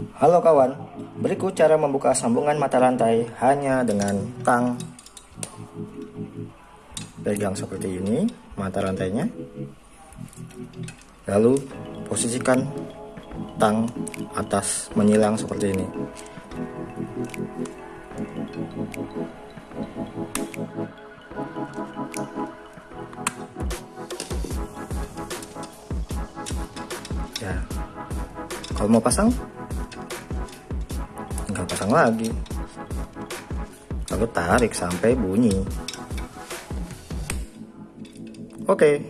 Halo kawan, berikut cara membuka sambungan mata rantai hanya dengan tang. Pegang seperti ini mata rantainya. Lalu posisikan tang atas menyilang seperti ini. Ya, kalau mau pasang tinggal pasang lagi. Lalu tarik sampai bunyi. Oke